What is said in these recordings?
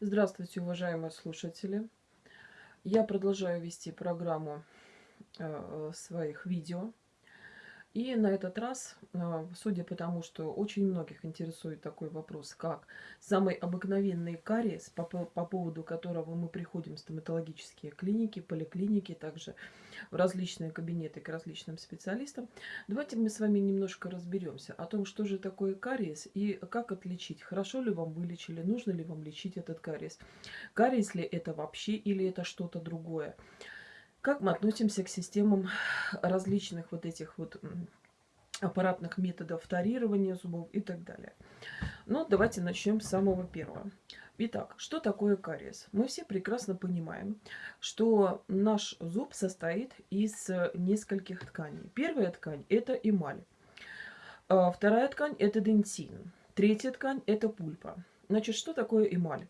Здравствуйте, уважаемые слушатели! Я продолжаю вести программу э, своих видео. И на этот раз, а, судя по тому, что очень многих интересует такой вопрос, как самый обыкновенный кариес, по, по поводу которого мы приходим в стоматологические клиники, поликлиники, также в различные кабинеты к различным специалистам, давайте мы с вами немножко разберемся о том, что же такое кариес и как отличить, хорошо ли вам вылечили, нужно ли вам лечить этот кариес. Кариес ли это вообще или это что-то другое. Как мы относимся к системам различных вот этих вот аппаратных методов вторирования зубов и так далее. Ну, давайте начнем с самого первого. Итак, что такое кариес? Мы все прекрасно понимаем, что наш зуб состоит из нескольких тканей. Первая ткань – это эмаль. А вторая ткань – это дентин. Третья ткань – это пульпа. Значит, что такое эмаль?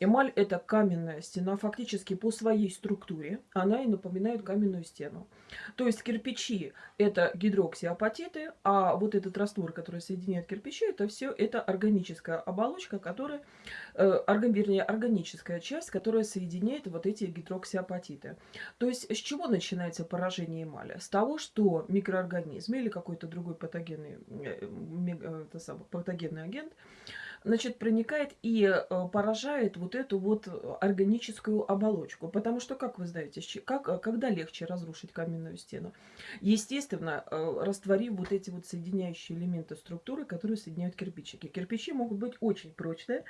Эмаль – это каменная стена, фактически по своей структуре она и напоминает каменную стену. То есть кирпичи – это гидроксиапатиты, а вот этот раствор, который соединяет кирпичи, это все это органическая оболочка, которая, э, орган, вернее, органическая часть, которая соединяет вот эти гидроксиапатиты. То есть с чего начинается поражение эмали? С того, что микроорганизм или какой-то другой патогенный, э, э, патогенный агент – значит, проникает и э, поражает вот эту вот органическую оболочку. Потому что, как вы знаете, как, э, когда легче разрушить каменную стену? Естественно, э, растворив вот эти вот соединяющие элементы структуры, которые соединяют кирпичики. Кирпичи могут быть очень прочные.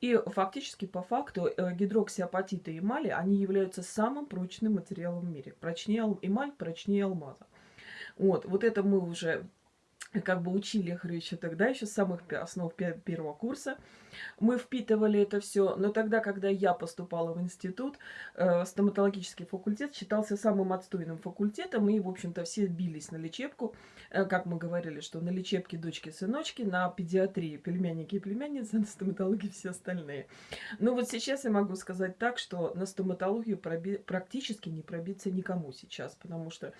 И фактически, по факту, гидроксиапатиты и эмали, они являются самым прочным материалом в мире. Прочнее эмаль, прочнее алмаза. Вот, вот это мы уже как бы учили, говорю, еще тогда, еще с самых основ первого курса. Мы впитывали это все, но тогда, когда я поступала в институт, э, стоматологический факультет считался самым отстойным факультетом, и, в общем-то, все бились на лечебку, э, как мы говорили, что на лечебке дочки-сыночки, на педиатрии племянники и племянницы, на стоматологии все остальные. Но вот сейчас я могу сказать так, что на стоматологию проби практически не пробиться никому сейчас, потому что,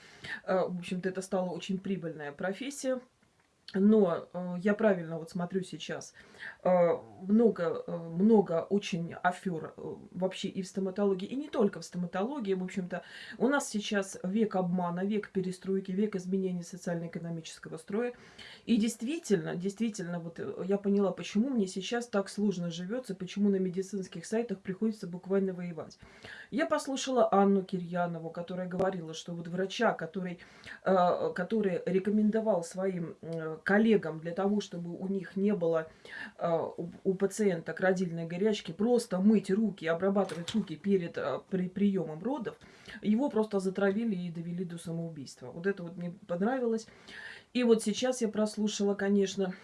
э, в общем-то, это стала очень прибыльная профессия, но э, я правильно вот смотрю сейчас, э, много, э, много очень афер э, вообще и в стоматологии, и не только в стоматологии. В общем-то, у нас сейчас век обмана, век перестройки, век изменения социально-экономического строя. И действительно, действительно, вот э, я поняла, почему мне сейчас так сложно живется, почему на медицинских сайтах приходится буквально воевать. Я послушала Анну Кирьянову, которая говорила, что вот врача, который, э, который рекомендовал своим коллегам для того, чтобы у них не было э, у пациента родильной горячки, просто мыть руки, обрабатывать руки перед э, при, приемом родов, его просто затравили и довели до самоубийства. Вот это вот мне понравилось. И вот сейчас я прослушала, конечно,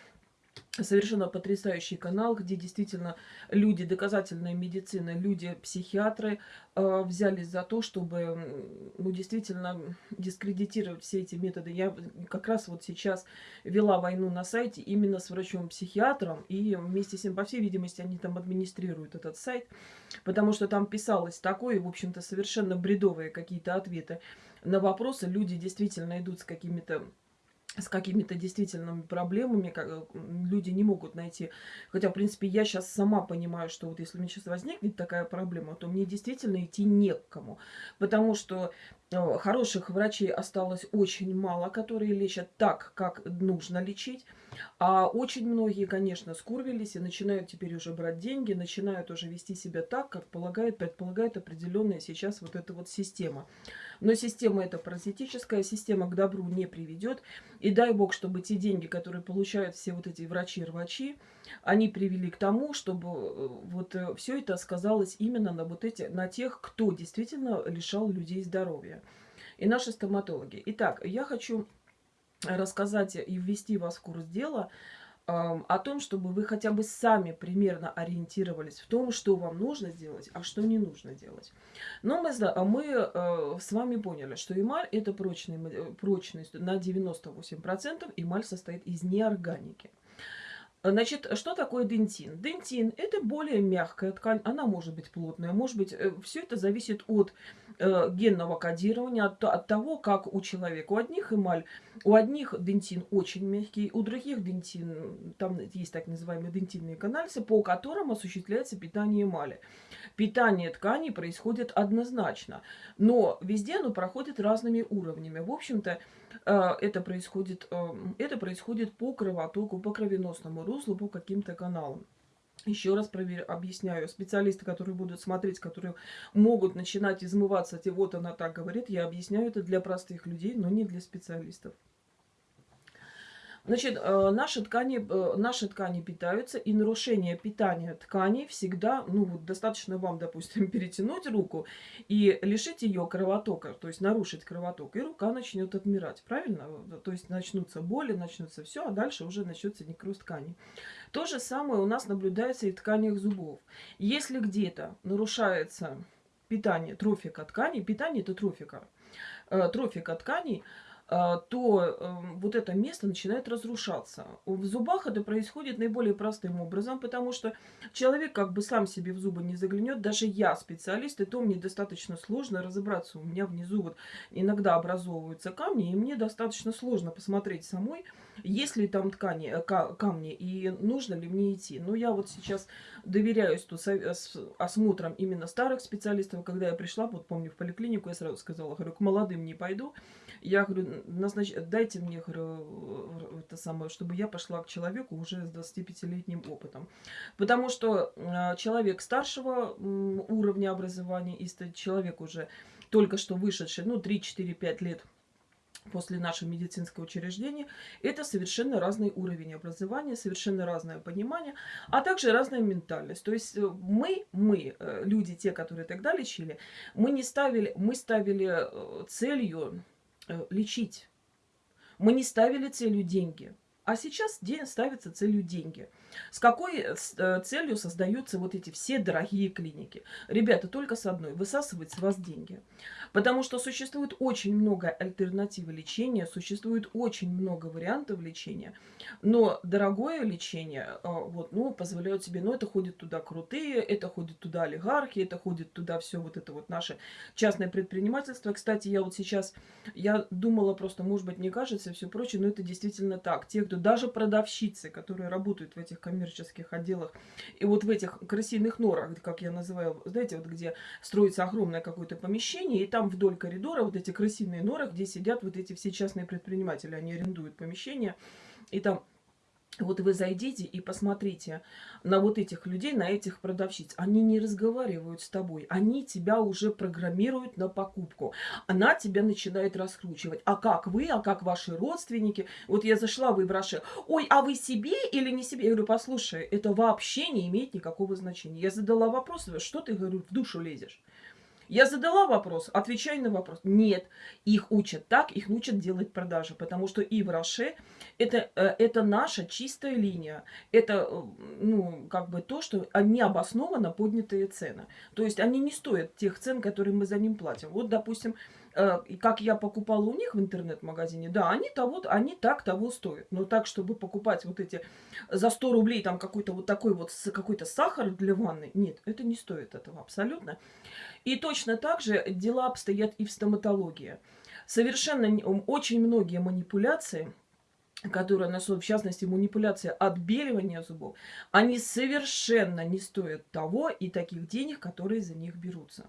совершенно потрясающий канал, где действительно люди доказательной медицины, люди-психиатры э, взялись за то, чтобы ну, действительно дискредитировать все эти методы. Я как раз вот сейчас вела войну на сайте именно с врачом-психиатром, и вместе с ним, по всей видимости, они там администрируют этот сайт, потому что там писалось такое, в общем-то, совершенно бредовые какие-то ответы на вопросы. Люди действительно идут с какими-то с какими-то действительными проблемами, как, э, люди не могут найти. Хотя, в принципе, я сейчас сама понимаю, что вот если у меня сейчас возникнет такая проблема, то мне действительно идти не к кому. Потому что э, хороших врачей осталось очень мало, которые лечат так, как нужно лечить. А очень многие, конечно, скурвились и начинают теперь уже брать деньги, начинают уже вести себя так, как полагает, предполагает определенная сейчас вот эта вот система. Но система эта паразитическая, система к добру не приведет. И дай бог, чтобы те деньги, которые получают все вот эти врачи-рвачи, они привели к тому, чтобы э, вот э, все это сказалось именно на вот эти, на тех, кто действительно лишал людей здоровья. И наши стоматологи. Итак, я хочу рассказать и ввести вас в курс дела о том, чтобы вы хотя бы сами примерно ориентировались в том, что вам нужно сделать, а что не нужно делать. Но мы, мы э, с вами поняли, что эмаль это прочный, э, прочность на 98%, эмаль состоит из неорганики. Значит, что такое дентин? Дентин – это более мягкая ткань, она может быть плотная, может быть, э, все это зависит от э, генного кодирования, от, от того, как у человека. У одних эмаль, у одних дентин очень мягкий, у других дентин, там есть так называемые дентинные канальцы, по которым осуществляется питание эмали. Питание тканей происходит однозначно, но везде оно проходит разными уровнями. В общем-то, э, это происходит, э, это происходит по кровотоку, по кровеносному руслу, по каким-то каналам. Еще раз проверю, объясняю. Специалисты, которые будут смотреть, которые могут начинать измываться, те вот она так говорит, я объясняю это для простых людей, но не для специалистов. Значит, э, наши ткани, э, наши ткани питаются, и нарушение питания тканей всегда, ну вот достаточно вам, допустим, перетянуть руку и лишить ее кровотока, то есть нарушить кровоток, и рука начнет отмирать, правильно? То есть начнутся боли, начнутся все, а дальше уже начнется некроз тканей. То же самое у нас наблюдается и в тканях зубов. Если где-то нарушается питание, трофика тканей, питание это трофика, э, трофика тканей, то эм, вот это место начинает разрушаться. В зубах это происходит наиболее простым образом, потому что человек как бы сам себе в зубы не заглянет. Даже я специалист, и то мне достаточно сложно разобраться. У меня внизу вот иногда образовываются камни, и мне достаточно сложно посмотреть самой, есть ли там ткани, э, камни, и нужно ли мне идти. Но я вот сейчас доверяюсь тут осмотрам именно старых специалистов. Когда я пришла, вот помню, в поликлинику, я сразу сказала, говорю, к молодым не пойду. Я говорю, назнач... дайте мне, говорю, это самое, чтобы я пошла к человеку уже с 25-летним опытом. Потому что э, человек старшего уровня образования и человек уже только что вышедший, ну, 3-4-5 лет после нашего медицинского учреждения, это совершенно разный уровень образования, совершенно разное понимание, а также разная ментальность. То есть э, мы, мы, э, люди, те, которые тогда лечили, мы не ставили, мы ставили целью Э, лечить. Мы не ставили целью деньги. А сейчас день ставится целью деньги. С какой э, э, целью создаются вот эти все дорогие клиники? Ребята, только с одной. Высасывать с вас деньги. Потому что существует очень много альтернатив лечения, существует очень много вариантов лечения. Но дорогое лечение, а, вот, ну, позволяют себе, ну, это ходит туда крутые, это ходит туда олигархи, это ходит туда все вот это вот наше частное предпринимательство. Кстати, я вот сейчас, я думала просто, может быть, не кажется, все прочее, но это действительно так. Те, кто даже продавщицы, которые работают в этих коммерческих отделах, и вот в этих крысиных норах, как я называю, знаете, вот где строится огромное какое-то помещение, и там вдоль коридора вот эти крысиные норы, где сидят вот эти все частные предприниматели, они арендуют помещение, и там вот вы зайдите и посмотрите на вот этих людей, на этих продавщиц. Они не разговаривают с тобой. Они тебя уже программируют на покупку. Она тебя начинает раскручивать. А как вы, а как ваши родственники? Вот я зашла, в Ой, а вы себе или не себе? Я говорю, послушай, это вообще не имеет никакого значения. Я задала вопрос, что ты, говорю, в душу лезешь? Я задала вопрос, отвечай на вопрос. Нет, их учат так, их учат делать продажи, потому что и в Роше это, э, это наша чистая линия. Это, э, ну, как бы то, что они обоснованно поднятые цены. То есть они не стоят тех цен, которые мы за ним платим. Вот, допустим, как я покупала у них в интернет-магазине, да, они того, они так того стоят. Но так, чтобы покупать вот эти за 100 рублей там какой-то вот такой вот какой-то сахар для ванны, нет, это не стоит этого абсолютно. И точно так же дела обстоят и в стоматологии. Совершенно очень многие манипуляции, которые несут, в частности, манипуляция отбеливания зубов, они совершенно не стоят того и таких денег, которые за них берутся.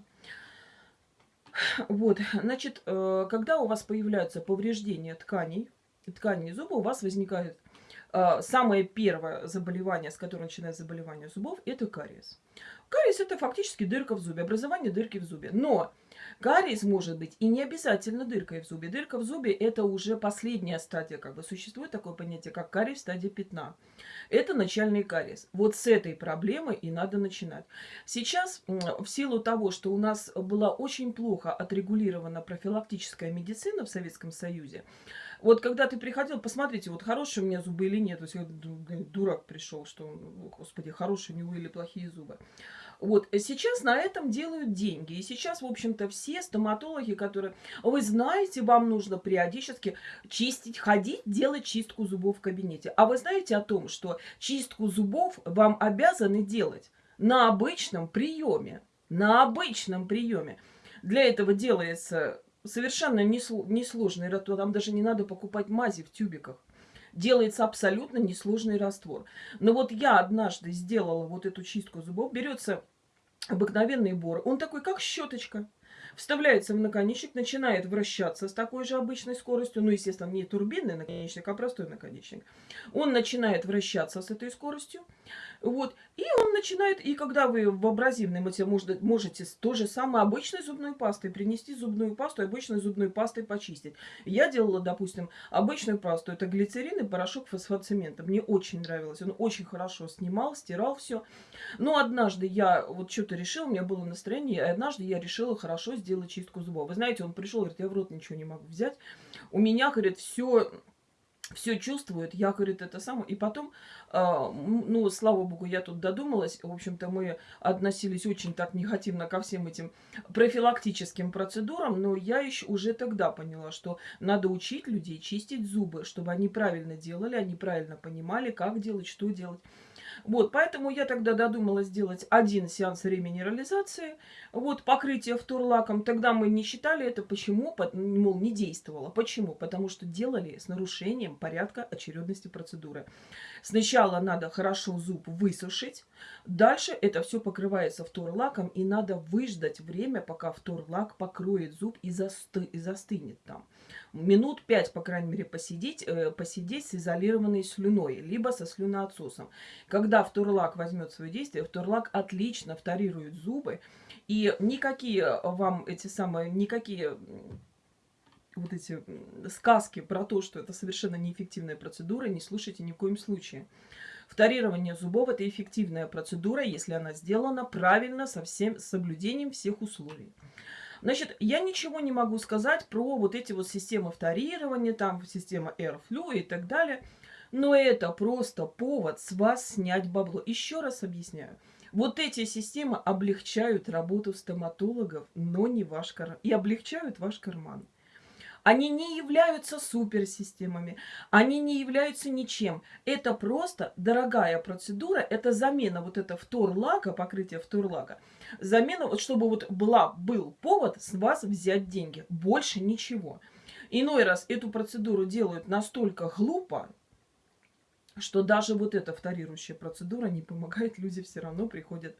Вот, значит, э, когда у вас появляются повреждения тканей, тканей зуба, у вас возникает э, самое первое заболевание, с которого начинается заболевание зубов, это кариес. Кариес это фактически дырка в зубе, образование дырки в зубе. Но кариес может быть и не обязательно дыркой в зубе. Дырка в зубе это уже последняя стадия, как бы существует такое понятие, как кариес в стадии пятна. Это начальный кариес. Вот с этой проблемы и надо начинать. Сейчас в силу того, что у нас была очень плохо отрегулирована профилактическая медицина в Советском Союзе, вот когда ты приходил, посмотрите, вот хорошие у меня зубы или нет. То есть я дурак пришел, что, господи, хорошие у него или плохие зубы. Вот э, сейчас на этом делают деньги. И сейчас, в общем-то, все стоматологи, которые... Вы знаете, вам нужно периодически чистить, ходить, делать чистку зубов в кабинете. А вы знаете о том, что чистку зубов вам обязаны делать на обычном приеме. На обычном приеме. Для этого делается совершенно несложный раствор. Там даже не надо покупать мази в тюбиках. Делается абсолютно несложный раствор. Но вот я однажды сделала вот эту чистку зубов. Берется обыкновенный бор. Он такой, как щеточка вставляется в наконечник, начинает вращаться с такой же обычной скоростью, ну, естественно, не турбинный наконечник, а простой наконечник. Он начинает вращаться с этой скоростью, вот, и он начинает, и когда вы в абразивной материал можете, можете то же самое обычной зубной пастой принести зубную пасту обычной зубной пастой почистить. Я делала, допустим, обычную пасту, это глицерин и порошок фосфоцемента. Мне очень нравилось, он очень хорошо снимал, стирал все. Но однажды я вот что-то решила, у меня было настроение, и однажды я решила хорошо сделать чистку зубов. Вы знаете, он пришел, говорит, я в рот ничего не могу взять. У меня, говорит, все все чувствует, я, говорит, это самое. И потом, э, ну, слава богу, я тут додумалась. В общем-то, мы относились очень так негативно ко всем этим профилактическим процедурам, но я еще уже тогда поняла, что надо учить людей чистить зубы, чтобы они правильно делали, они правильно понимали, как делать, что делать. Вот, поэтому я тогда додумалась сделать один сеанс реминерализации, вот, покрытие втурлаком. Тогда мы не считали это. Почему? Мол, не действовало. Почему? Потому что делали с нарушением порядка очередности процедуры. Сначала надо хорошо зуб высушить, дальше это все покрывается втурлаком, и надо выждать время, пока втурлак покроет зуб и, засты, и застынет там минут 5, по крайней мере, посидеть, э, посидеть с изолированной слюной, либо со слюноотсосом. Когда вторлак возьмет свое действие, вторлак отлично вторирует зубы, и никакие вам эти самые, никакие вот эти сказки про то, что это совершенно неэффективная процедура, не слушайте ни в коем случае. Вторирование зубов – это эффективная процедура, если она сделана правильно, со всем соблюдением всех условий. Значит, я ничего не могу сказать про вот эти вот системы вторирования, там система Airflow и так далее. Но это просто повод с вас снять бабло. Еще раз объясняю. Вот эти системы облегчают работу стоматологов, но не ваш карман. И облегчают ваш карман. Они не являются суперсистемами, они не являются ничем. Это просто дорогая процедура, это замена вот этого вторлака, покрытие вторлака. Замена, вот чтобы вот была, был повод с вас взять деньги. Больше ничего. Иной раз эту процедуру делают настолько глупо, что даже вот эта вторирующая процедура не помогает, люди все равно приходят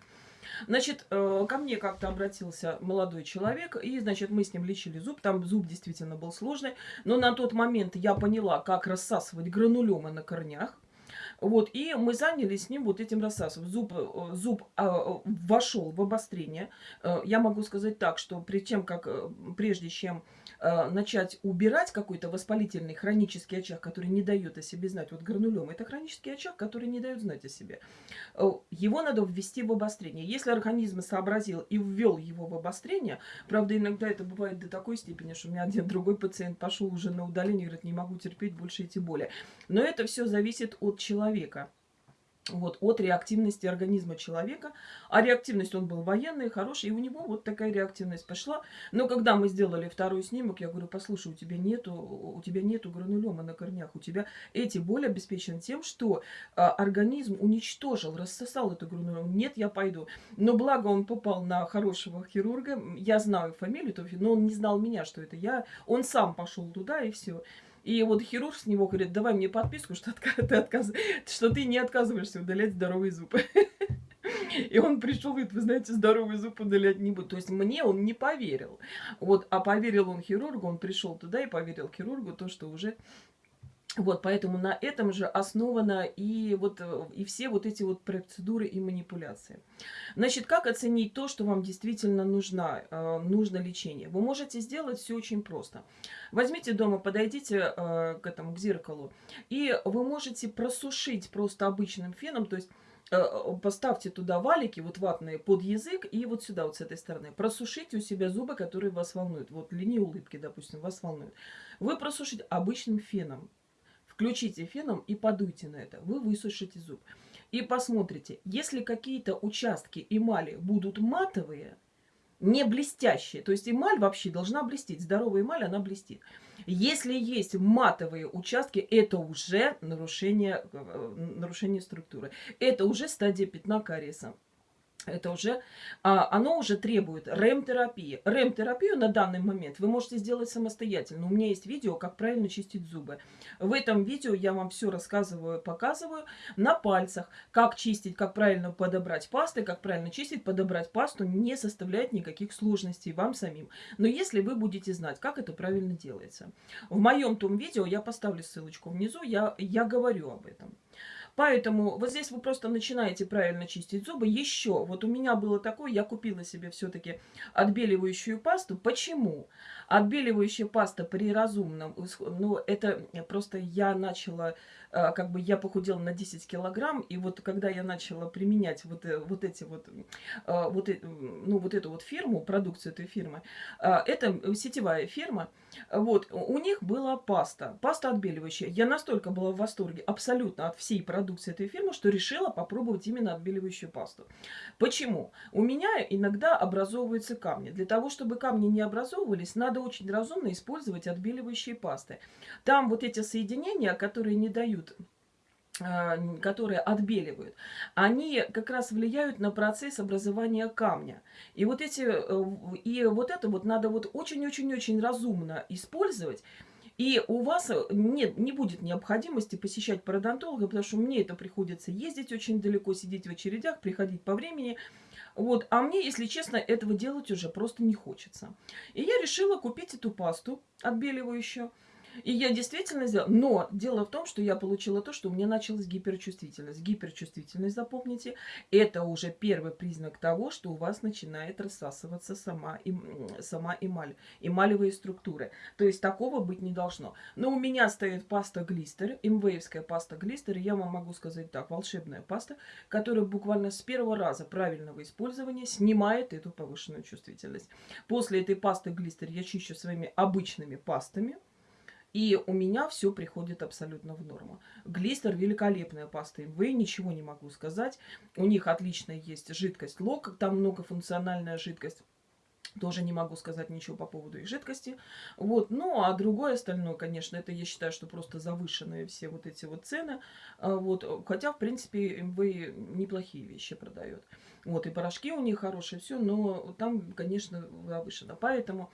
Значит, э, ко мне как-то обратился молодой человек, и, значит, мы с ним лечили зуб. Там зуб действительно был сложный, но на тот момент я поняла, как рассасывать гранулемы на корнях. Вот, и мы занялись с ним вот этим рассасом. Зуб, э, зуб а, вошел в обострение. Э, я могу сказать так, что при тем, как, прежде чем Э, начать убирать какой-то воспалительный хронический очаг, который не дает о себе знать. Вот гранулем – это хронический очаг, который не дает знать о себе. Э, его надо ввести в обострение. Если организм сообразил и ввел его в обострение, правда, иногда это бывает до такой степени, что у меня один другой пациент пошел уже на удаление, говорит, не могу терпеть больше эти боли. Но это все зависит от человека вот, от реактивности организма человека. А реактивность, он был военный, хороший, и у него вот такая реактивность пошла. Но когда мы сделали второй снимок, я говорю, послушай, у тебя нету, у тебя нету гранулема на корнях, у тебя эти боли обеспечены тем, что а, организм уничтожил, рассосал эту гранулему. Нет, я пойду. Но благо он попал на хорошего хирурга, я знаю фамилию, но он не знал меня, что это я. Он сам пошел туда, и все. И вот хирург с него говорит, давай мне подписку, что ты, отказ... что ты не отказываешься удалять здоровые зубы. И он пришел, говорит, вы знаете, здоровый зуб удалять не буду. То есть мне он не поверил. Вот, а поверил он хирургу, он пришел туда и поверил хирургу то, что уже вот, поэтому на этом же основано и, вот, э, и все вот эти вот процедуры и манипуляции. Значит, как оценить то, что вам действительно нужно, э, нужно лечение? Вы можете сделать все очень просто. Возьмите дома, подойдите э, к этому, к зеркалу, и вы можете просушить просто обычным феном, то есть поставьте туда валики, вот ватные, под язык, и вот сюда, вот с этой стороны. Просушите у себя зубы, которые вас волнуют. Вот линии улыбки, допустим, вас волнуют. Вы просушите обычным феном. Включите феном и подуйте на это. Вы высушите зуб. И посмотрите, если какие-то участки эмали будут матовые, не блестящие, то есть эмаль вообще должна блестеть, здоровая эмаль, она блестит. Если есть матовые участки, это уже нарушение, э, нарушение структуры. Это уже стадия пятна кариеса. Это уже, а, оно уже требует РЭМ-терапии. РЭМ-терапию на данный момент вы можете сделать самостоятельно. У меня есть видео, как правильно чистить зубы. В этом видео я вам все рассказываю, показываю на пальцах, как чистить, как правильно подобрать пасты, как правильно чистить, подобрать пасту не составляет никаких сложностей вам самим. Но если вы будете знать, как это правильно делается. В моем том видео, я поставлю ссылочку внизу, я, я говорю об этом. Поэтому вот здесь вы просто начинаете правильно чистить зубы. Еще, вот у меня было такое, я купила себе все-таки отбеливающую пасту. Почему? Отбеливающая паста при разумном, ну, это просто я начала, как бы я похудела на 10 килограмм, и вот когда я начала применять вот, э, вот эти вот, э, вот, ну, вот эту вот фирму, продукцию этой фирмы, это сетевая фирма, вот, у них была паста, паста отбеливающая. Я настолько была в восторге абсолютно от всей продукции этой фирмы, что решила попробовать именно отбеливающую пасту. Почему? У меня иногда образовываются камни. Для того, чтобы камни не образовывались, надо очень разумно использовать отбеливающие пасты. Там вот эти соединения, которые не дают а, которые отбеливают, они как раз влияют на процесс образования камня. И вот, эти, э, и вот это вот надо вот очень-очень-очень разумно использовать. И у вас нет, не будет необходимости посещать пародонтолога, потому что мне это приходится ездить очень далеко, сидеть в очередях, приходить по времени. Вот. А мне, если честно, этого делать уже просто не хочется. И я решила купить эту пасту отбеливающую. И я действительно сделала. Но дело в том, что я получила то, что у меня началась гиперчувствительность. Гиперчувствительность, запомните, это уже первый признак того, что у вас начинает рассасываться сама, им, сама эмаль, эмалевые структуры. То есть такого быть не должно. Но у меня стоит паста глистер, имвейвская паста глистер, я вам могу сказать так, волшебная паста, которая буквально с первого раза правильного использования снимает эту повышенную чувствительность. После этой пасты глистер я чищу своими обычными пастами, и у меня все приходит абсолютно в норму. Глистер великолепная паста МВ, ничего не могу сказать. У них отличная есть жидкость лок, там многофункциональная жидкость. Тоже не могу сказать ничего по поводу их жидкости. Вот. Ну, а другое остальное, конечно, это я считаю, что просто завышенные все вот эти вот цены. А, вот. Хотя, в принципе, МВ неплохие вещи продает. Вот, и порошки у них хорошие, все, но там, конечно, завышено. Поэтому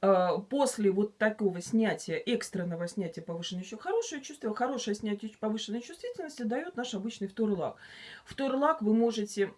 э, после вот такого снятия, экстренного снятия повышенной еще хорошее чувство, хорошее снятие повышенной чувствительности дает наш обычный вторлак. Вторлак вы можете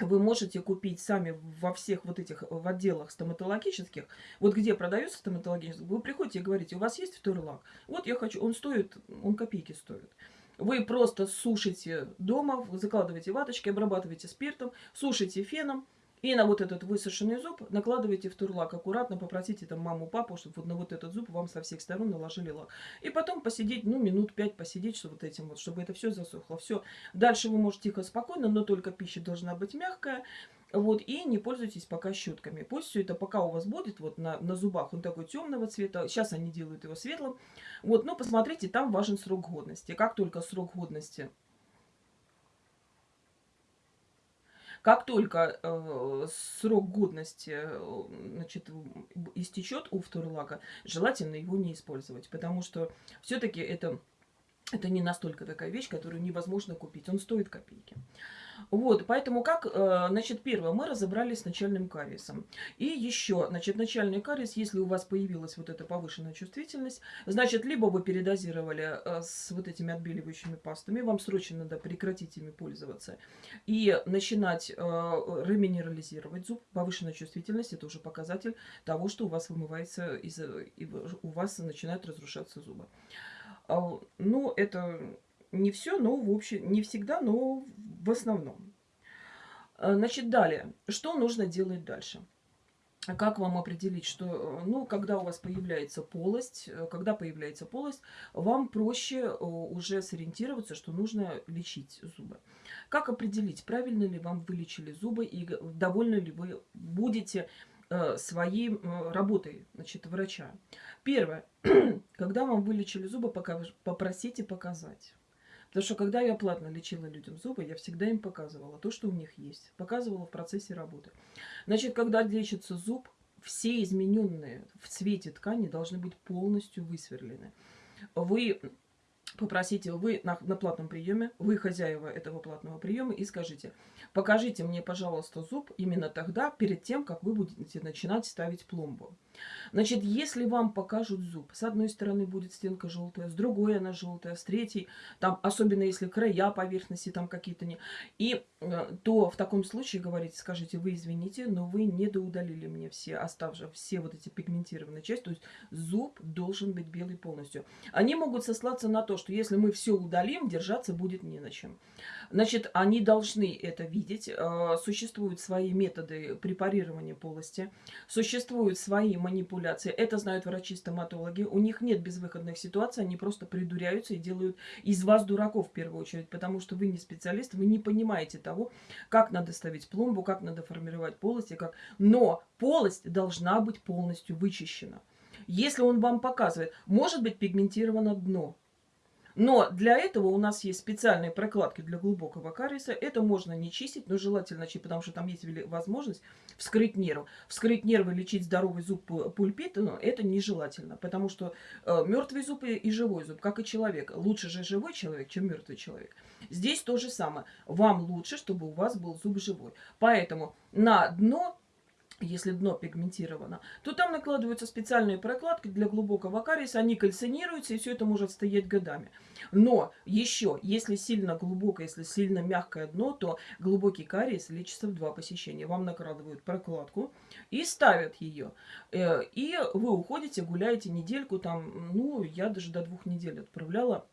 вы можете купить сами во всех вот этих в отделах стоматологических, вот где продается стоматологический, вы приходите и говорите, у вас есть второй? Вот я хочу, он стоит, он копейки стоит. Вы просто сушите дома, закладываете ваточки, обрабатываете спиртом, сушите феном. И на вот этот высушенный зуб накладываете в турлак аккуратно, попросите там маму, папу, чтобы вот на вот этот зуб вам со всех сторон наложили лак. И потом посидеть, ну, минут пять посидеть, что вот этим вот, чтобы это все засохло. Все. Дальше вы можете тихо, спокойно, но только пища должна быть мягкая. Вот, и не пользуйтесь пока щетками. Пусть все это пока у вас будет вот на, на зубах, он такой темного цвета. Сейчас они делают его светлым. Вот, но посмотрите, там важен срок годности. Как только срок годности Как только э, срок годности э, значит, истечет у вторлака, желательно его не использовать, потому что все-таки это, это не настолько такая вещь, которую невозможно купить. Он стоит копейки. Вот, поэтому как, э, значит, первое, мы разобрались с начальным кариесом. И еще, значит, начальный кариес, если у вас появилась вот эта повышенная чувствительность, значит, либо вы передозировали э, с вот этими отбеливающими пастами, вам срочно надо прекратить ими пользоваться и начинать э, реминерализировать зуб. Повышенная чувствительность – это уже показатель того, что у вас вымывается, из, у вас начинают разрушаться зубы. Ну, это не все, но в общем, не всегда, но в основном. Э, значит, далее. Что нужно делать дальше? Как вам определить, что, э, ну, когда у вас появляется полость, э, когда появляется полость, вам проще уже сориентироваться, что нужно лечить зубы. Как определить, правильно ли вам вылечили зубы и довольны ли вы будете своей работой, значит, врача. Первое. Когда вам вылечили зубы, попросите показать. Потому что когда я платно лечила людям зубы, я всегда им показывала то, что у них есть. Показывала в процессе работы. Значит, когда лечится зуб, все измененные в цвете ткани должны быть полностью высверлены. Вы попросите вы на, на платном приеме, вы хозяева этого платного приема, и скажите, покажите мне, пожалуйста, зуб именно тогда, перед тем, как вы будете начинать ставить пломбу. Значит, если вам покажут зуб, с одной стороны будет стенка желтая, с другой она желтая, с третьей, там, особенно если края поверхности там какие-то не... И э, то в таком случае говорите, скажите, вы извините, но вы не доудалили мне все оставшие, все вот эти пигментированные части, то есть зуб должен быть белый полностью. Они могут сослаться на то, что если мы все удалим, держаться будет не на чем. Значит, они должны это видеть. Э, существуют свои методы препарирования полости, существуют свои манипуляции. Это знают врачи-стоматологи. У них нет безвыходных ситуаций, они просто придуряются и делают из вас дураков в первую очередь, потому что вы не специалист, вы не понимаете того, как надо ставить пломбу, как надо формировать полости, как... Но полость должна быть полностью вычищена. Если он вам показывает, может быть пигментировано дно, но для этого у нас есть специальные прокладки для глубокого кариеса. Это можно не чистить, но желательно чистить, потому что там есть возможность вскрыть нерв. Вскрыть нервы, лечить здоровый зуб пульпит, ну, это нежелательно. Потому что э, мертвый зуб и живой зуб, как и человек. Лучше же живой человек, чем мертвый человек. Здесь то же самое. Вам лучше, чтобы у вас был зуб живой. Поэтому на дно если дно пигментировано, то там накладываются специальные прокладки для глубокого кариеса, они кальцинируются, и все это может стоять годами. Но еще, если сильно глубокое, если сильно мягкое дно, то глубокий кариес лечится в два посещения. Вам накладывают прокладку и ставят ее. Э, и вы уходите, гуляете недельку, там, ну, я даже до двух недель отправляла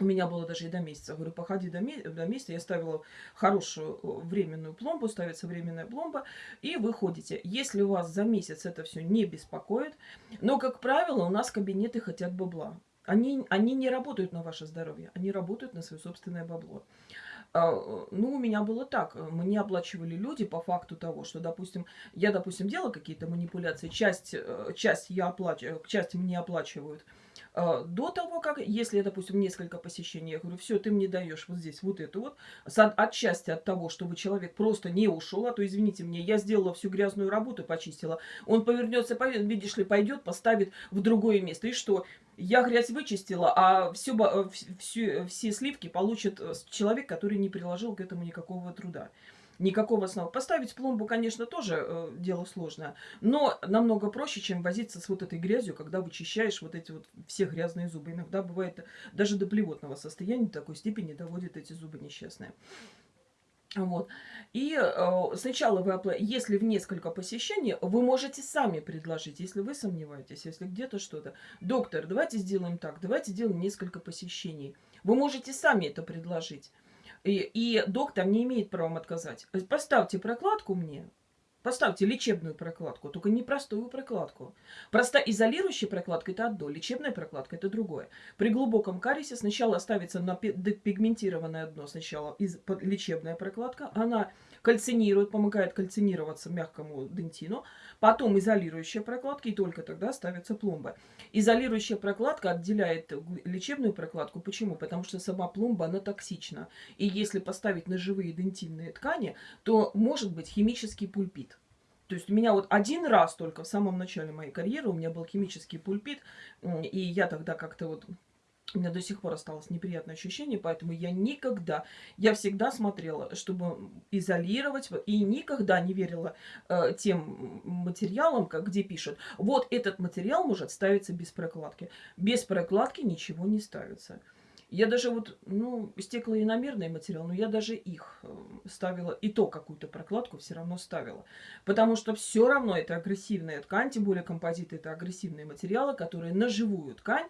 у меня было даже и до месяца. Говорю, походи до, до месяца. Я ставила хорошую э, временную пломбу, ставится временная пломба, и вы ходите. Если у вас за месяц это все не беспокоит, но, как правило, у нас кабинеты хотят бабла. Они, они не работают на ваше здоровье, они работают на свое собственное бабло. А, ну, у меня было так. Мне оплачивали люди по факту того, что, допустим, я, допустим, делала какие-то манипуляции, часть, э, часть, я оплачиваю, часть мне оплачивают – до того, как, если, допустим, несколько посещений, я говорю, все, ты мне даешь вот здесь вот это вот, отчасти от того, чтобы человек просто не ушел, а то, извините мне, я сделала всю грязную работу, почистила, он повернется, видишь ли, пойдет, поставит в другое место. И что? Я грязь вычистила, а все, э, все, все сливки получит э, человек, который не приложил к этому никакого труда никакого основы. Поставить пломбу, конечно, тоже э, дело сложное, но намного проще, чем возиться с вот этой грязью, когда вычищаешь вот эти вот все грязные зубы. Иногда бывает даже до плевотного состояния, такой степени доводят эти зубы несчастные. Вот. И э, сначала вы, если в несколько посещений, вы можете сами предложить, если вы сомневаетесь, если где-то что-то. Доктор, давайте сделаем так, давайте сделаем несколько посещений. Вы можете сами это предложить. И, и доктор не имеет права отказать. Поставьте прокладку мне, Поставьте лечебную прокладку, только не простую прокладку. Просто изолирующая прокладка – это одно, лечебная прокладка – это другое. При глубоком кариесе сначала ставится на пигментированное дно, сначала лечебная прокладка, она кальцинирует, помогает кальцинироваться мягкому дентину, потом изолирующая прокладка, и только тогда ставится пломба. Изолирующая прокладка отделяет лечебную прокладку. Почему? Потому что сама пломба, она токсична. И если поставить на живые дентинные ткани, то может быть химический пульпит. То есть у меня вот один раз только в самом начале моей карьеры у меня был химический пульпит, и я тогда как-то вот у меня до сих пор осталось неприятное ощущение, поэтому я никогда, я всегда смотрела, чтобы изолировать, и никогда не верила э, тем материалам, как, где пишут, вот этот материал может ставиться без прокладки. Без прокладки ничего не ставится. Я даже вот, ну, стеклоиномерный материал, но я даже их э, ставила, и то какую-то прокладку все равно ставила. Потому что все равно это агрессивная ткань, тем более композиты это агрессивные материалы, которые на живую ткань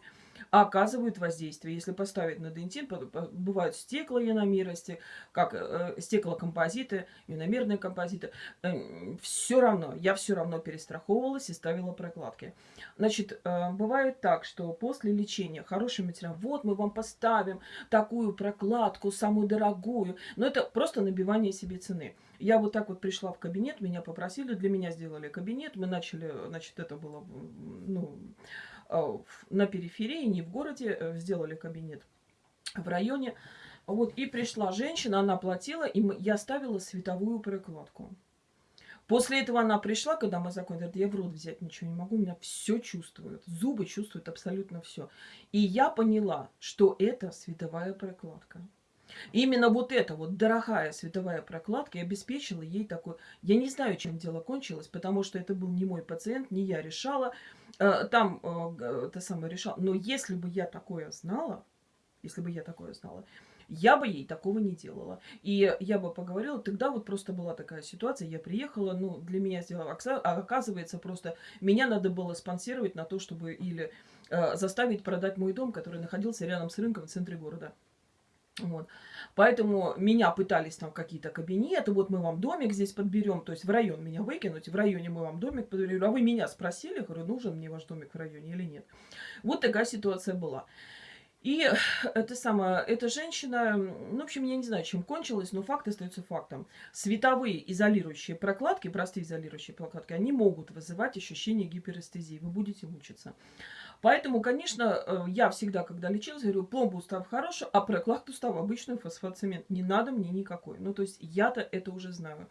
оказывают воздействие. Если поставить на дентин, бывают стеклоиномерности, как э, стеклокомпозиты, иномерные композиты. Э, все равно, я все равно перестраховывалась и ставила прокладки. Значит, э, бывает так, что после лечения хороший материал, вот мы вам поставим такую прокладку, самую дорогую, но это просто набивание себе цены. Я вот так вот пришла в кабинет, меня попросили, для меня сделали кабинет, мы начали, значит, это было, ну, Э, на периферии, не в городе, э, сделали кабинет в районе. Вот, и пришла женщина, она платила, и я ставила световую прокладку. После этого она пришла, когда мы закончили, говорит, я в рот взять ничего не могу, у меня все чувствуют, зубы чувствуют абсолютно все. И я поняла, что это световая прокладка. Именно вот эта вот дорогая световая прокладка обеспечила ей такой... Я не знаю, чем дело кончилось, потому что это был не мой пациент, не я решала. Э, там э, это самое решала. Но если бы я такое знала, если бы я такое знала, я бы ей такого не делала. И я бы поговорила, тогда вот просто была такая ситуация, я приехала, ну, для меня сделала, а оказывается, просто меня надо было спонсировать на то, чтобы или э, заставить продать мой дом, который находился рядом с рынком в центре города. Вот. Поэтому меня пытались там какие-то кабинеты, вот мы вам домик здесь подберем, то есть в район меня выкинуть, в районе мы вам домик подберем. А вы меня спросили, говорю, нужен мне ваш домик в районе или нет. Вот такая ситуация была. И это самое, эта женщина, ну, в общем, я не знаю, чем кончилось, но факт остается фактом. Световые изолирующие прокладки, простые изолирующие прокладки, они могут вызывать ощущение гиперэстезии. Вы будете мучиться. Поэтому, конечно, э, я всегда, когда лечилась, говорю, пломбу устав хороший, а прокладку устав обычную фосфоцемент. Не надо мне никакой. Ну, то есть я-то это уже знаю.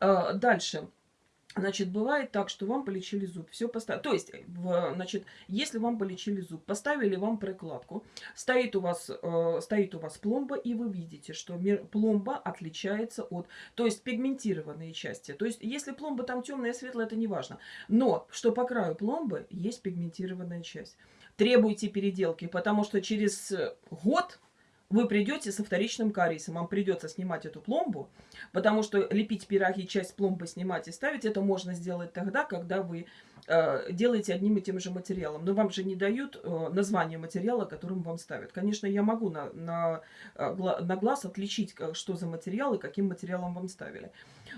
Э, дальше. Значит, бывает так, что вам полечили зуб, все поставили. То есть, в, значит, если вам полечили зуб, поставили вам прокладку, стоит у вас, э, стоит у вас пломба, и вы видите, что пломба отличается от, то есть, пигментированные части. То есть, если пломба там темная, светлая, это не важно. Но, что по краю пломбы есть пигментированная часть. Требуйте переделки, потому что через год вы придете со вторичным кариесом, вам придется снимать эту пломбу, потому что лепить пироги, часть пломбы снимать и ставить, это можно сделать тогда, когда вы э, делаете одним и тем же материалом. Но вам же не дают э, название материала, которым вам ставят. Конечно, я могу на, на, э, на глаз отличить, что за материал и каким материалом вам ставили.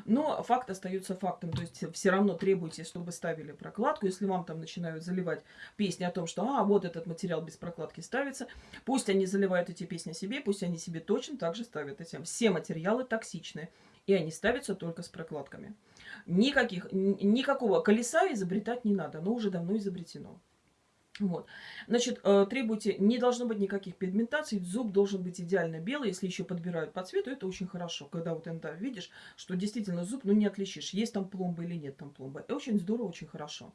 Но факт остается фактом. То есть все равно требуйте, чтобы ставили прокладку. Если вам там начинают заливать песни о том, что а, вот этот материал без прокладки ставится, пусть они заливают эти песни себе, пусть они себе точно так же ставят этим. Все материалы токсичные. И они ставятся только с прокладками. Никаких, никакого колеса изобретать не надо. Оно уже давно изобретено. Вот. Значит, э, требуйте, не должно быть никаких пигментаций, зуб должен быть идеально белый, если еще подбирают по цвету, это очень хорошо, когда вот иногда видишь, что действительно зуб, ну не отличишь, есть там пломба или нет там пломбы. И очень здорово, очень хорошо.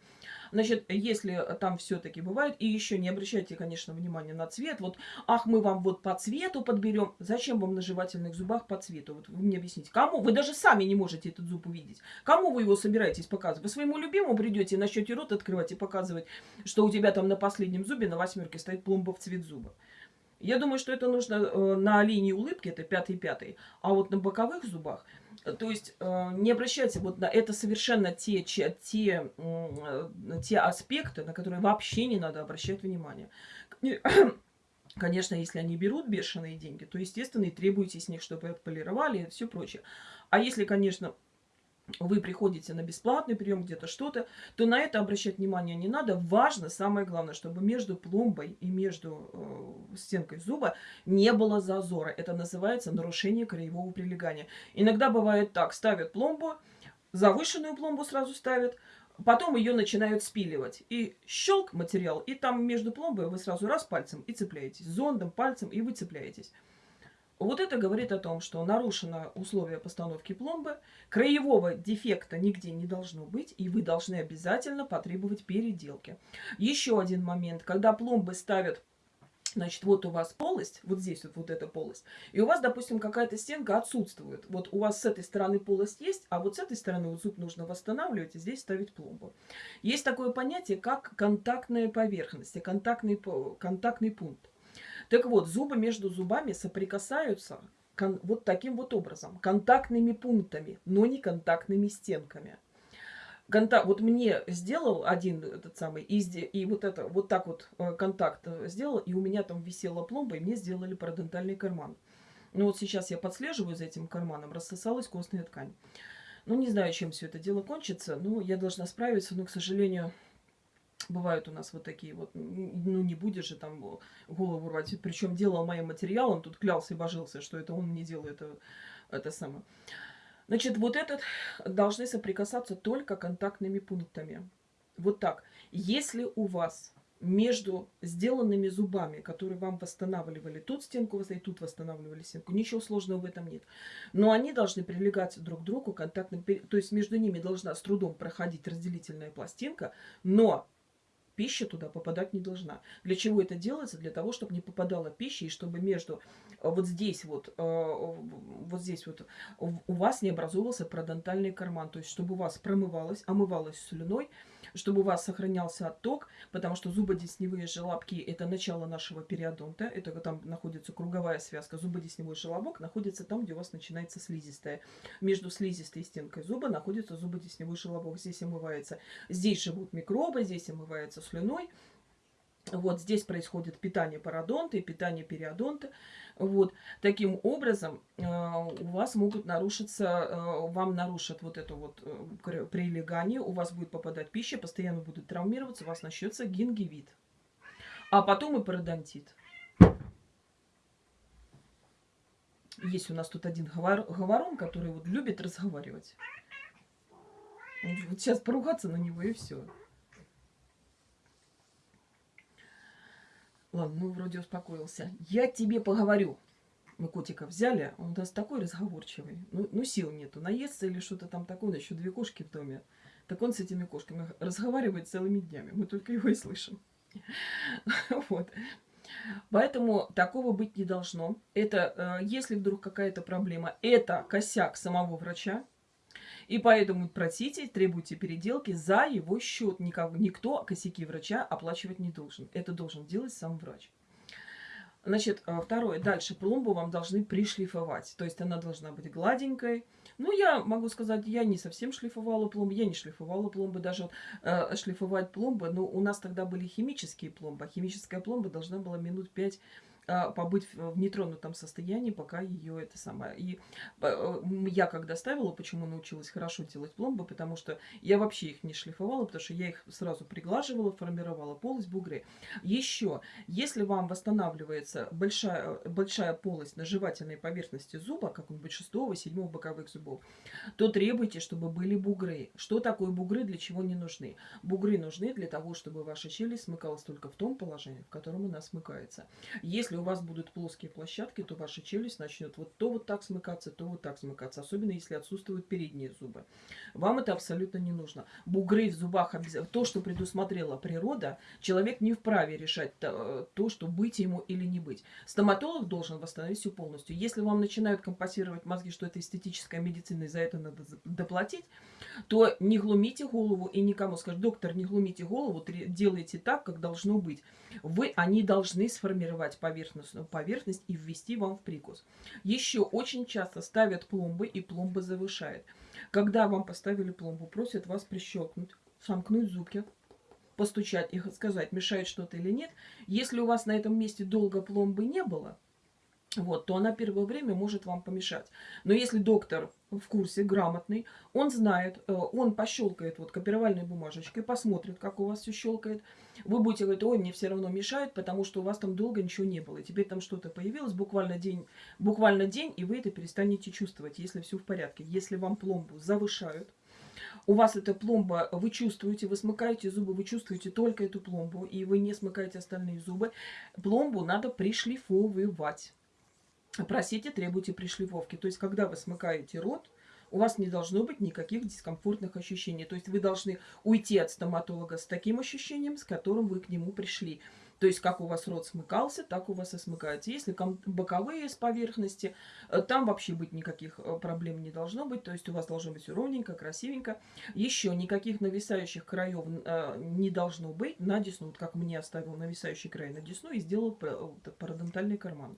Значит, если там все-таки бывает, и еще не обращайте, конечно, внимания на цвет, вот, ах, мы вам вот по цвету подберем, зачем вам на жевательных зубах по цвету? Вот вы мне объясните, кому? Вы даже сами не можете этот зуб увидеть. Кому вы его собираетесь показывать? Вы своему любимому придете, начнете рот открывать и показывать, что у тебя там на последнем зубе, на восьмерке, стоит пломба в цвет зуба. Я думаю, что это нужно э, на линии улыбки, это пятый-пятый, а вот на боковых зубах, э, то есть э, не обращайте вот на это совершенно те, те, те, те аспекты, на которые вообще не надо обращать внимание. Конечно, если они берут бешеные деньги, то, естественно, и требуете с них, чтобы отполировали и все прочее. А если, конечно, вы приходите на бесплатный прием, где-то что-то, то на это обращать внимание не надо. Важно, самое главное, чтобы между пломбой и между э, стенкой зуба не было зазора. Это называется нарушение краевого прилегания. Иногда бывает так, ставят пломбу, завышенную пломбу сразу ставят, потом ее начинают спиливать. И щелк материал, и там между пломбой вы сразу раз пальцем и цепляетесь, зондом, пальцем, и вы цепляетесь. Вот это говорит о том, что нарушено условие постановки пломбы, краевого дефекта нигде не должно быть, и вы должны обязательно потребовать переделки. Еще один момент, когда пломбы ставят Значит, вот у вас полость, вот здесь вот, вот эта полость, и у вас, допустим, какая-то стенка отсутствует. Вот у вас с этой стороны полость есть, а вот с этой стороны вот зуб нужно восстанавливать и здесь ставить пломбу. Есть такое понятие, как контактная поверхность, контактный, контактный пункт. Так вот, зубы между зубами соприкасаются вот таким вот образом, контактными пунктами, но не контактными стенками. Контакт, вот мне сделал один этот самый, и, и вот это, вот так вот э, контакт э, сделал, и у меня там висела пломба, и мне сделали парадонтальный карман. Ну вот сейчас я подслеживаю за этим карманом, рассосалась костная ткань. Ну, не знаю, чем все это дело кончится, но я должна справиться, но, к сожалению, Бывают у нас вот такие вот, ну не будешь же там голову рвать. Причем делал моим материалом, тут клялся и божился, что это он не делает это, это самое. Значит, вот этот должны соприкасаться только контактными пунктами. Вот так. Если у вас между сделанными зубами, которые вам восстанавливали тут стенку и тут восстанавливали стенку. Ничего сложного в этом нет. Но они должны прилегать друг к другу контактным, то есть между ними должна с трудом проходить разделительная пластинка, но пища туда попадать не должна. Для чего это делается? Для того, чтобы не попадала пища, и чтобы между э, вот здесь вот, э, вот здесь вот у вас не образовался парадонтальный карман. То есть, чтобы у вас промывалось, омывалось слюной, чтобы у вас сохранялся отток, потому что зубодесневые желобки – это начало нашего периодонта, это там находится круговая связка. Зубодесневой желобок находится там, где у вас начинается слизистая. Между слизистой и стенкой зуба находится зубодесневой желобок. Здесь омывается, здесь живут микробы, здесь омывается слюной. Вот здесь происходит питание пародонта и питание периодонта. Вот. Таким образом, э, у вас могут нарушиться, э, вам нарушат вот это вот э, прилегание, у вас будет попадать пища, постоянно будет травмироваться, у вас начнется гингивит. А потом и пародонтит. Есть у нас тут один говор, говорон, который вот любит разговаривать. Вот сейчас поругаться на него и все. Ладно, ну вроде успокоился. Я тебе поговорю. Мы котика взяли, он у нас такой разговорчивый. Ну, ну сил нету, наесться или что-то там такое. Еще две кошки в доме. Так он с этими кошками разговаривает целыми днями. Мы только его и слышим. Вот. Поэтому такого быть не должно. Это, э, если вдруг какая-то проблема, это косяк самого врача. И поэтому просите, требуйте переделки за его счет. Никого, никто косяки врача оплачивать не должен. Это должен делать сам врач. Значит, э, второе. Дальше пломбу вам должны пришлифовать. То есть она должна быть гладенькой. Ну, я могу сказать, я не совсем шлифовала пломбы. Я не шлифовала пломбы. Даже э, шлифовать пломбы. Но у нас тогда были химические пломбы. А химическая пломба должна была минут пять побыть в нетронутом состоянии, пока ее это самое. И э, я когда ставила, почему научилась хорошо делать пломбы, потому что я вообще их не шлифовала, потому что я их сразу приглаживала, формировала полость, бугры. Еще, если вам восстанавливается большая, большая полость на жевательной поверхности зуба, как он шестого, седьмого боковых зубов, то требуйте, чтобы были бугры. Что такое бугры, для чего не нужны? Бугры нужны для того, чтобы ваша челюсть смыкалась только в том положении, в котором она смыкается. Если если у вас будут плоские площадки, то ваша челюсть начнет вот то вот так смыкаться, то вот так смыкаться. Особенно если отсутствуют передние зубы. Вам это абсолютно не нужно. Бугры в зубах, то, что предусмотрела природа, человек не вправе решать то, что быть ему или не быть. Стоматолог должен восстановить все полностью. Если вам начинают компасировать мозги, что это эстетическая медицина, и за это надо доплатить, то не глумите голову и никому скажет, доктор, не глумите голову, делайте так, как должно быть. Вы, они должны сформировать поверхность поверхностную поверхность и ввести вам в прикус. Еще очень часто ставят пломбы, и пломба завышает. Когда вам поставили пломбу, просят вас прищелкнуть, сомкнуть зубки, постучать и сказать, мешает что-то или нет. Если у вас на этом месте долго пломбы не было, вот, то она первое время может вам помешать. Но если доктор в курсе, грамотный, он знает, э, он пощелкает вот копировальной бумажечкой, посмотрит, как у вас все щелкает. Вы будете говорить, ой, мне все равно мешает, потому что у вас там долго ничего не было. И теперь там что-то появилось, буквально день, буквально день, и вы это перестанете чувствовать, если все в порядке. Если вам пломбу завышают, у вас эта пломба, вы чувствуете, вы смыкаете зубы, вы чувствуете только эту пломбу, и вы не смыкаете остальные зубы, пломбу надо пришлифовывать просите, требуйте пришлифовки. То есть, когда вы смыкаете рот, у вас не должно быть никаких дискомфортных ощущений. То есть вы должны уйти от стоматолога с таким ощущением, с которым вы к нему пришли. То есть как у вас рот смыкался, так у вас и смыкается. Если боковые с поверхности, э, там вообще быть никаких э, проблем не должно быть. То есть у вас должно быть ровненько, красивенько. Еще никаких нависающих краев э, не должно быть на десну. Вот как мне оставил нависающий край на десну и сделал парадонтальный карман.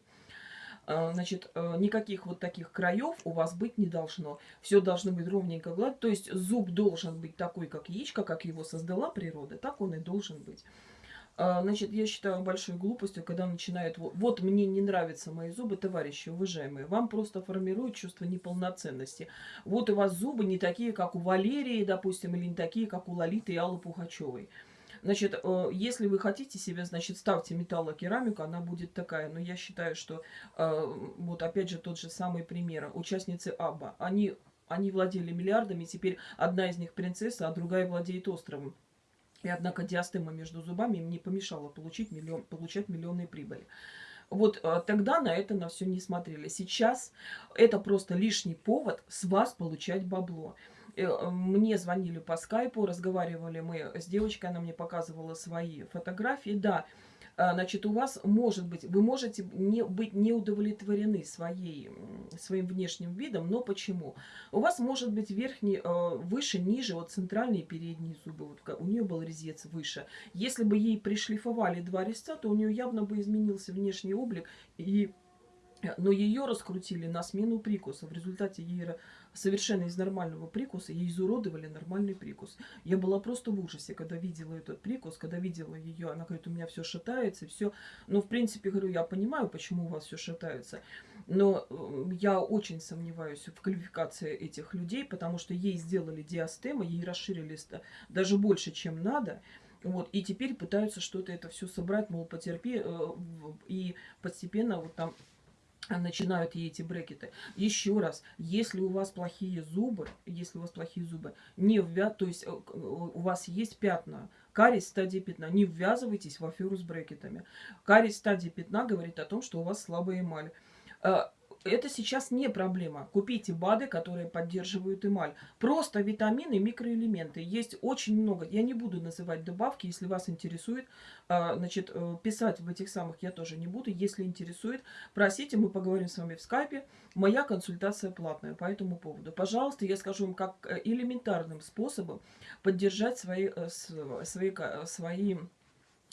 А, значит, э, никаких вот таких краев у вас быть не должно. Все должно быть ровненько гладко. То есть зуб должен быть такой, как яичко, как его создала природа, так он и должен быть. А, значит, я считаю большой глупостью, когда начинают, вот, мне не нравятся мои зубы, товарищи уважаемые, вам просто формируют чувство неполноценности. Вот у вас зубы не такие, как у Валерии, допустим, или не такие, как у Лолиты и Аллы Пугачевой. Значит, э, если вы хотите себе, значит, ставьте металлокерамику, она будет такая. Но я считаю, что э, вот опять же тот же самый пример. Участницы Абба, они, они владели миллиардами, теперь одна из них принцесса, а другая владеет островом. И однако диастема между зубами им не помешала получить миллион, получать миллионные прибыли. Вот э, тогда на это на все не смотрели. Сейчас это просто лишний повод с вас получать бабло. Э, мне звонили по скайпу, разговаривали мы с девочкой, она мне показывала свои фотографии. Да, а, значит, у вас может быть, вы можете не, быть не удовлетворены своей, своим внешним видом, но почему? У вас может быть верхний, а, выше, ниже, вот центральные передние зубы, вот у нее был резец выше. Если бы ей пришлифовали два резца, то у нее явно бы изменился внешний облик и но ее раскрутили на смену прикуса. В результате ей совершенно из нормального прикуса ей изуродовали нормальный прикус. Я была просто в ужасе, когда видела этот прикус, когда видела ее. Она говорит, у меня все шатается, все. Ну, в принципе, говорю, я понимаю, почему у вас все шатается. Но я очень сомневаюсь в квалификации этих людей, потому что ей сделали диастемы, ей расширили даже больше, чем надо. Вот, и теперь пытаются что-то это все собрать, мол, потерпи, э, и постепенно вот там начинают ей эти брекеты. Еще раз, если у вас плохие зубы, если у вас плохие зубы, не ввя... то есть э, у вас есть пятна, кариес стадии пятна, не ввязывайтесь в аферу с брекетами. Кариес стадии пятна говорит о том, что у вас слабая эмаль. Это сейчас не проблема. Купите БАДы, которые поддерживают эмаль. Просто витамины, микроэлементы. Есть очень много. Я не буду называть добавки, если вас интересует. А, значит, э, писать в этих самых я тоже не буду. Если интересует, просите, мы поговорим с вами в скайпе. Моя консультация платная по этому поводу. Пожалуйста, я скажу вам, как э, элементарным способом поддержать свои, э, свои, свои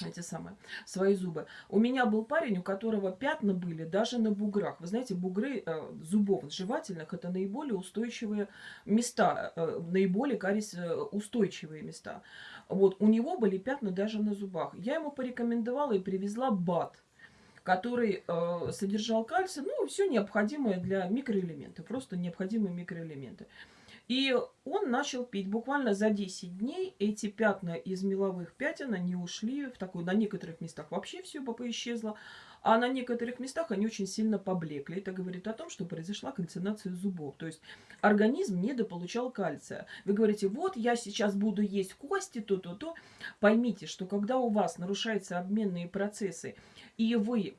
эти самые, свои зубы. У меня был парень, у которого пятна были даже на буграх. Вы знаете, бугры э, зубов жевательных – это наиболее устойчивые места, э, наиболее кариес э, устойчивые места. Вот, у него были пятна даже на зубах. Я ему порекомендовала и привезла БАТ который э, содержал кальций, ну, все необходимое для микроэлементов, просто необходимые микроэлементы. И он начал пить. Буквально за 10 дней эти пятна из меловых пятен, они ушли в такую, на некоторых местах вообще все исчезло, а на некоторых местах они очень сильно поблекли. Это говорит о том, что произошла кальцинация зубов. То есть организм недополучал кальция. Вы говорите, вот я сейчас буду есть кости, то-то-то. Поймите, что когда у вас нарушаются обменные процессы, и вы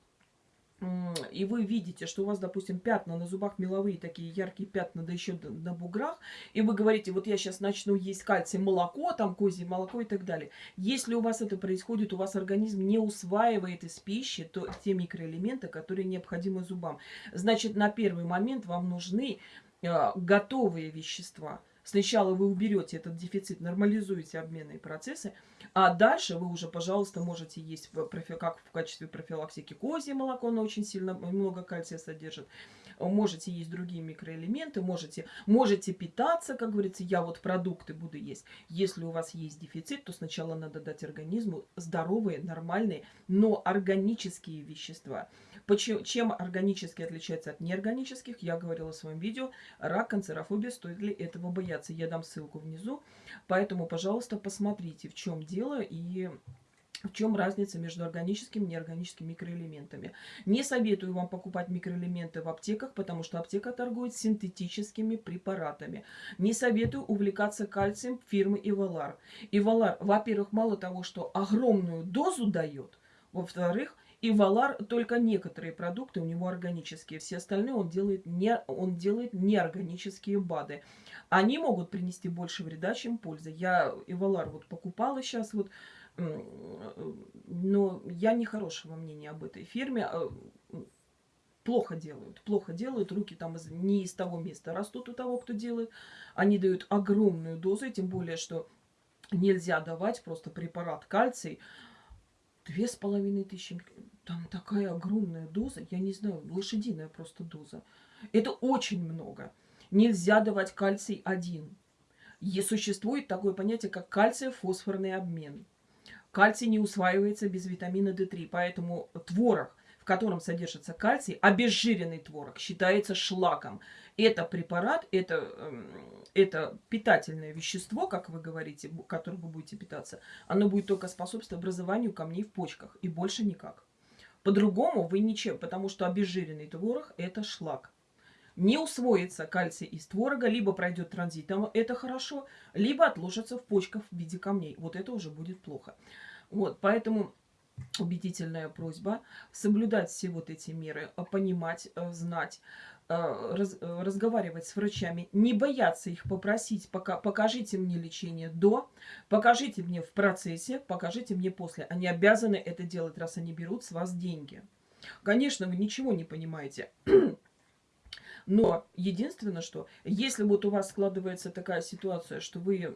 и вы видите, что у вас, допустим, пятна на зубах меловые, такие яркие пятна, да еще на буграх, и вы говорите, вот я сейчас начну есть кальций, молоко, там козье молоко и так далее. Если у вас это происходит, у вас организм не усваивает из пищи то, те микроэлементы, которые необходимы зубам. Значит, на первый момент вам нужны э, готовые вещества – Сначала вы уберете этот дефицит, нормализуете обменные процессы, а дальше вы уже, пожалуйста, можете есть как в качестве профилактики козье молоко, оно очень сильно много кальция содержит. Можете есть другие микроэлементы, можете, можете питаться, как говорится, я вот продукты буду есть. Если у вас есть дефицит, то сначала надо дать организму здоровые, нормальные, но органические вещества. Почему, чем органические отличаются от неорганических, я говорила в своем видео. Рак, канцерофобия, стоит ли этого бояться? Я дам ссылку внизу. Поэтому, пожалуйста, посмотрите, в чем дело и в чем разница между органическими и неорганическими микроэлементами. Не советую вам покупать микроэлементы в аптеках, потому что аптека торгует синтетическими препаратами. Не советую увлекаться кальцием фирмы Ивалар. Ивалар, во-первых, мало того, что огромную дозу дает, во-вторых, и Валар только некоторые продукты у него органические. Все остальные он делает, не, он делает неорганические БАДы. Они могут принести больше вреда, чем пользы. Я Ивалар вот покупала сейчас, вот, но я не хорошего мнения об этой фирме. А, плохо делают, плохо делают, руки там из, не из того места растут у того, кто делает. Они дают огромную дозу, тем более, что нельзя давать просто препарат кальций. Две с половиной тысячи там такая огромная доза, я не знаю, лошадиная просто доза. Это очень много. Нельзя давать кальций один. И существует такое понятие, как кальций-фосфорный обмен. Кальций не усваивается без витамина D3, поэтому творог, в котором содержится кальций, обезжиренный творог, считается шлаком. Это препарат, это, эм, это питательное вещество, как вы говорите, которым вы будете питаться, оно будет только способствовать образованию камней в почках и больше никак. По-другому вы ничем, потому что обезжиренный творог – это шлак. не усвоится кальций из творога, либо пройдет транзитом, это хорошо, либо отложится в почках в виде камней. Вот это уже будет плохо. Вот, поэтому убедительная просьба соблюдать все вот эти меры, а понимать, э, знать, раз, э, разговаривать с врачами, не бояться их попросить, пока, покажите мне лечение до, покажите мне в процессе, покажите мне после. Они обязаны это делать, раз они берут с вас деньги. Конечно, вы ничего не понимаете. Но единственное, что если вот у вас складывается такая ситуация, что вы,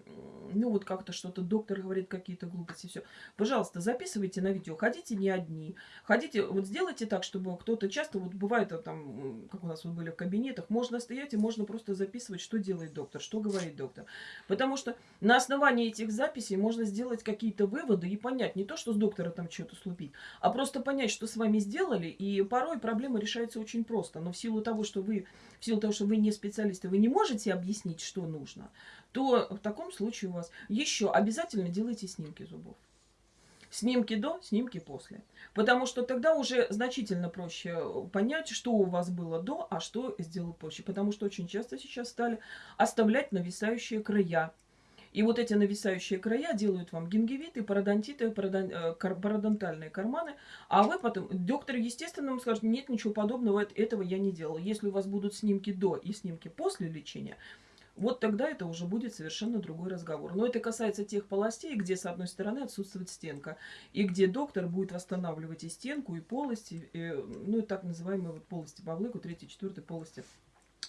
ну вот как-то что-то доктор говорит какие-то глупости, все, пожалуйста, записывайте на видео, ходите не одни, ходите, вот сделайте так, чтобы кто-то часто, вот бывает там, как у нас вот были в кабинетах, можно стоять и можно просто записывать, что делает доктор, что говорит доктор. Потому что на основании этих записей можно сделать какие-то выводы и понять, не то, что с доктора там что-то слупить, а просто понять, что с вами сделали, и порой проблема решается очень просто, но в силу того, что вы в силу того, что вы не специалисты, вы не можете объяснить, что нужно, то в таком случае у вас еще обязательно делайте снимки зубов. Снимки до, снимки после. Потому что тогда уже значительно проще понять, что у вас было до, а что сделал позже. Потому что очень часто сейчас стали оставлять нависающие края и вот эти нависающие края делают вам гингивиты, пародонтиты, э, пародонтальные карманы. А вы потом, доктор, естественно, вам скажет, нет, ничего подобного, этого я не делал. Если у вас будут снимки до и снимки после лечения, вот тогда это уже будет совершенно другой разговор. Но это касается тех полостей, где с одной стороны отсутствует стенка, и где доктор будет восстанавливать и стенку, и полости, и, ну и так называемые вот полости по влыку, третьей, четвертой полости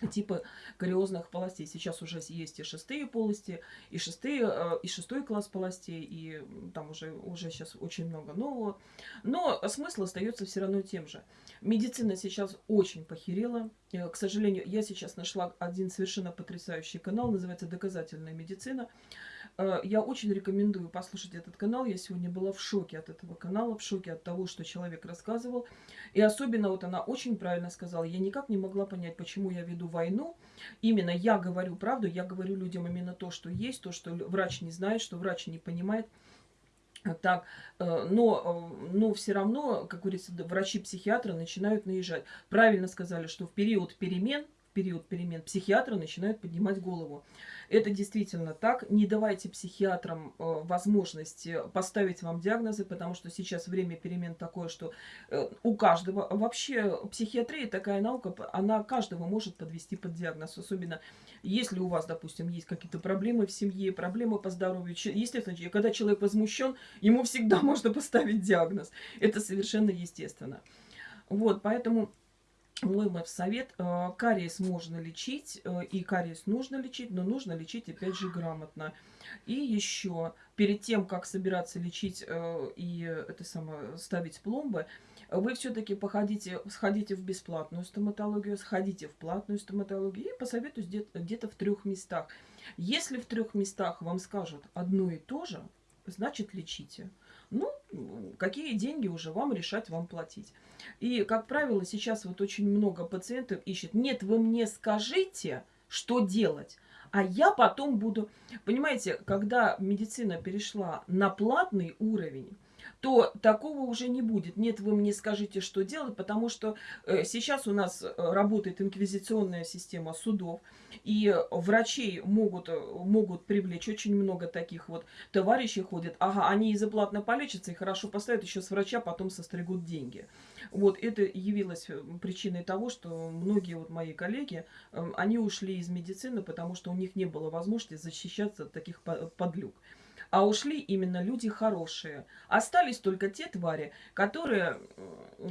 типа кариозных полостей. Сейчас уже есть и шестые полости, и, шестые, э, и шестой класс полостей, и там уже, уже сейчас очень много нового. Но смысл остается все равно тем же. Медицина сейчас очень похерела. Э, к сожалению, я сейчас нашла один совершенно потрясающий канал, называется «Доказательная медицина». Э, я очень рекомендую послушать этот канал. Я сегодня была в шоке от этого канала, в шоке от того, что человек рассказывал. И особенно вот она очень правильно сказала. Я никак не могла понять, почему я веду войну. Именно я говорю правду, я говорю людям именно то, что есть, то, что врач не знает, что врач не понимает. Так, э, но, э, но все равно, как говорится, врачи-психиатры начинают наезжать. Правильно сказали, что в период перемен, период перемен психиатры начинают поднимать голову. Это действительно так. Не давайте психиатрам э, возможности поставить вам диагнозы, потому что сейчас время перемен такое, что э, у каждого... Вообще психиатрия такая наука, она каждого может подвести под диагноз. Особенно если у вас, допустим, есть какие-то проблемы в семье, проблемы по здоровью. Естественно, когда человек возмущен, ему всегда можно поставить диагноз. Это совершенно естественно. Вот, поэтому мой совет, э, кариес можно лечить, э, и кариес нужно лечить, но нужно лечить, опять же, грамотно. И еще, перед тем, как собираться лечить э, и это самое, ставить пломбы, вы все-таки походите, сходите в бесплатную стоматологию, сходите в платную стоматологию и посоветуюсь где-то в трех местах. Если в трех местах вам скажут одно и то же, значит лечите. Ну, какие деньги уже вам решать, вам платить. И, как правило, сейчас вот очень много пациентов ищет, нет, вы мне скажите, что делать, а я потом буду... Понимаете, когда медицина перешла на платный уровень, то такого уже не будет. Нет, вы мне скажите, что делать, потому что э, сейчас у нас э, работает инквизиционная система судов, и врачей могут, э, могут привлечь очень много таких вот товарищей ходят. Ага, они из-за платно полечатся и хорошо поставят еще с врача, потом состригут деньги. Вот это явилось причиной того, что многие вот мои коллеги, они ушли из медицины, потому что у них не было возможности защищаться от таких подлюк а ушли именно люди хорошие. Остались только те твари, которые,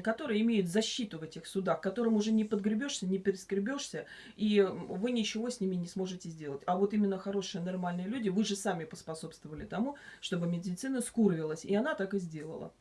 которые имеют защиту в этих судах, которым уже не подгребешься, не перескребешься, и вы ничего с ними не сможете сделать. А вот именно хорошие, нормальные люди, вы же сами поспособствовали тому, чтобы медицина скурвилась, и она так и сделала.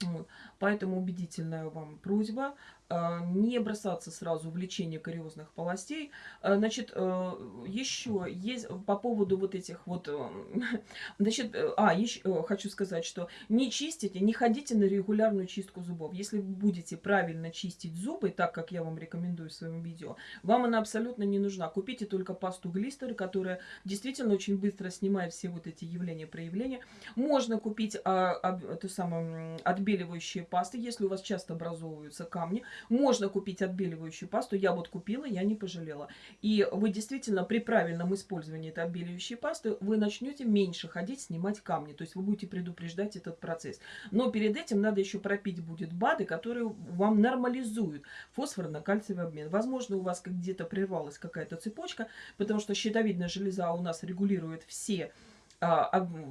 Вот. Поэтому убедительная вам просьба не бросаться сразу в лечение кариозных полостей. А, значит, э, еще есть по поводу вот этих вот... Э, значит, э, а, еще хочу сказать, что не чистите, не ходите на регулярную чистку зубов. Если вы будете правильно чистить зубы, так как я вам рекомендую в своем видео, вам она абсолютно не нужна. Купите только пасту глистер, которая действительно очень быстро снимает все вот эти явления, проявления. Можно купить а, а, эту самую отбеливающие пасты, если у вас часто образовываются камни Можно купить отбеливающую пасту. Я вот купила, я не пожалела. И вы действительно при правильном использовании этой отбеливающей пасты вы начнете меньше ходить, снимать камни. То есть вы будете предупреждать этот процесс. Но перед этим надо еще пропить будет БАДы, которые вам нормализуют фосфорно-кальциевый обмен. Возможно, у вас где-то прервалась какая-то цепочка, потому что щитовидная железа у нас регулирует все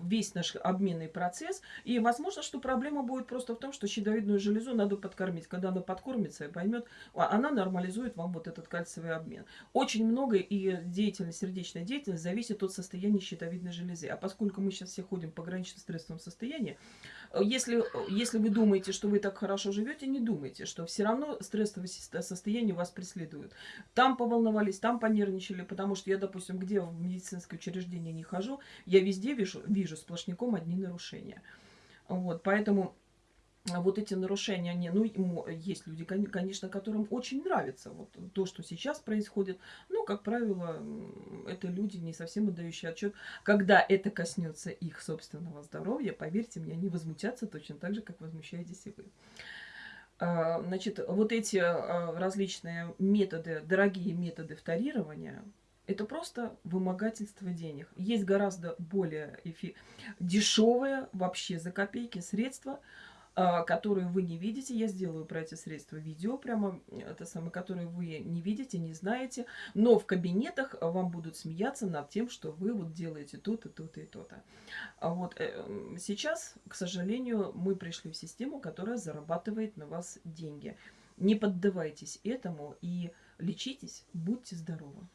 весь наш обменный процесс. И возможно, что проблема будет просто в том, что щитовидную железу надо подкормить. Когда она подкормится и поймет, а, она нормализует вам вот этот кальциевый обмен. Очень много и деятельность, сердечная деятельность зависит от состояния щитовидной железы. А поскольку мы сейчас все ходим в пограничном стрессовом состоянии, если, если вы думаете, что вы так хорошо живете, не думайте, что все равно стрессовое состояние вас преследует. Там поволновались, там понервничали, потому что я, допустим, где в медицинское учреждение не хожу, я везде вижу, вижу сплошняком одни нарушения. Вот, поэтому вот эти нарушения, они, ну, есть люди, конечно, которым очень нравится вот то, что сейчас происходит. Но, как правило, это люди, не совсем отдающие отчет. Когда это коснется их собственного здоровья, поверьте мне, они возмутятся точно так же, как возмущаетесь и вы. А, значит, вот эти а, различные методы, дорогие методы вторирования, это просто вымогательство денег. Есть гораздо более эфи... дешевые вообще за копейки средства, а, которые вы не видите. Я сделаю про эти средства видео, прямо это самое, которые вы не видите, не знаете. Но в кабинетах вам будут смеяться над тем, что вы вот делаете то-то, то-то и то-то. А вот э, сейчас, к сожалению, мы пришли в систему, которая зарабатывает на вас деньги. Не поддавайтесь этому и лечитесь, будьте здоровы.